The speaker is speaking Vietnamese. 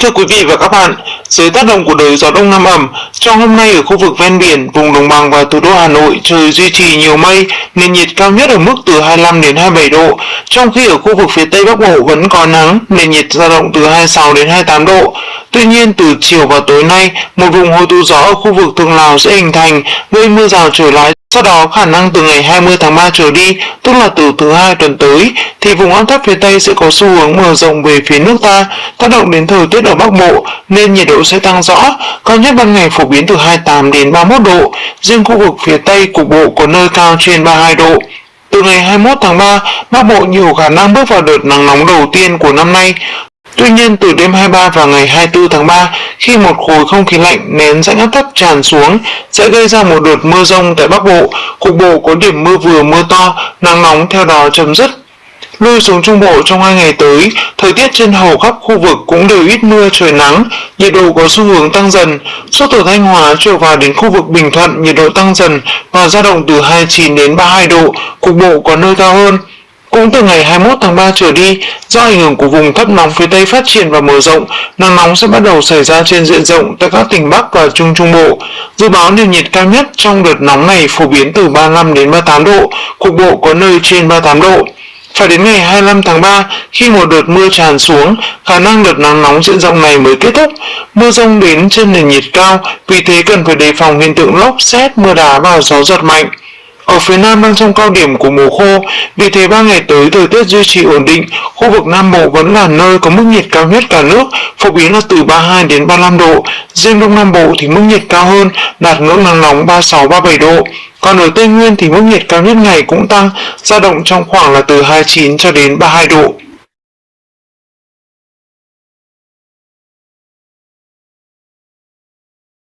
Thưa quý vị và các bạn, dưới tác động của đới gió đông nam ẩm, trong hôm nay ở khu vực ven biển, vùng đồng bằng và thủ đô Hà Nội trời duy trì nhiều mây, nền nhiệt cao nhất ở mức từ 25 đến 27 độ, trong khi ở khu vực phía Tây Bắc Bộ vẫn có nắng, nền nhiệt dao động từ 26 đến 28 độ. Tuy nhiên từ chiều và tối nay, một vùng hội tụ gió ở khu vực Thượng Lào sẽ hình thành, gây mưa rào trở lại sau đó khả năng từ ngày 20 tháng 3 trở đi, tức là từ thứ hai tuần tới, thì vùng áp thấp phía Tây sẽ có xu hướng mở rộng về phía nước ta, tác động đến thời tiết ở Bắc Bộ nên nhiệt độ sẽ tăng rõ, cao nhất ban ngày phổ biến từ 28 đến 31 độ, riêng khu vực phía Tây cục bộ có nơi cao trên 32 độ. Từ ngày 21 tháng 3, Bắc Bộ nhiều khả năng bước vào đợt nắng nóng đầu tiên của năm nay. Tuy nhiên từ đêm 23 và ngày 24 tháng 3, khi một khối không khí lạnh nén rãnh áp thấp tràn xuống sẽ gây ra một đợt mưa rông tại Bắc Bộ, cục bộ có điểm mưa vừa mưa to, nắng nóng theo đó chấm dứt. Lui xuống Trung Bộ trong hai ngày tới, thời tiết trên hầu khắp khu vực cũng đều ít mưa trời nắng, nhiệt độ có xu hướng tăng dần. Suốt từ Thanh Hóa trở vào đến khu vực Bình Thuận, nhiệt độ tăng dần và dao động từ 29 đến 32 độ, cục bộ có nơi cao hơn. Cũng từ ngày 21 tháng 3 trở đi, do ảnh hưởng của vùng thấp nóng phía Tây phát triển và mở rộng, nắng nóng sẽ bắt đầu xảy ra trên diện rộng tại các tỉnh Bắc và Trung Trung Bộ. Dự báo nền nhiệt cao nhất trong đợt nóng này phổ biến từ 35 đến 38 độ, cục bộ có nơi trên 38 độ. Phải đến ngày 25 tháng 3, khi một đợt mưa tràn xuống, khả năng đợt nắng nóng diện rộng này mới kết thúc. Mưa rông đến trên nền nhiệt cao, vì thế cần phải đề phòng hiện tượng lốc xét, mưa đá và gió giật mạnh. Ở phía Nam đang trong cao điểm của mùa khô, vì thế ba ngày tới thời tiết duy trì ổn định, khu vực Nam Bộ vẫn là nơi có mức nhiệt cao nhất cả nước, phổ biến là từ 32 đến 35 độ. Riêng Đông Nam Bộ thì mức nhiệt cao hơn, đạt ngưỡng nắng nóng 36-37 độ. Còn ở Tây Nguyên thì mức nhiệt cao nhất ngày cũng tăng, dao động trong khoảng là từ 29 cho đến 32 độ.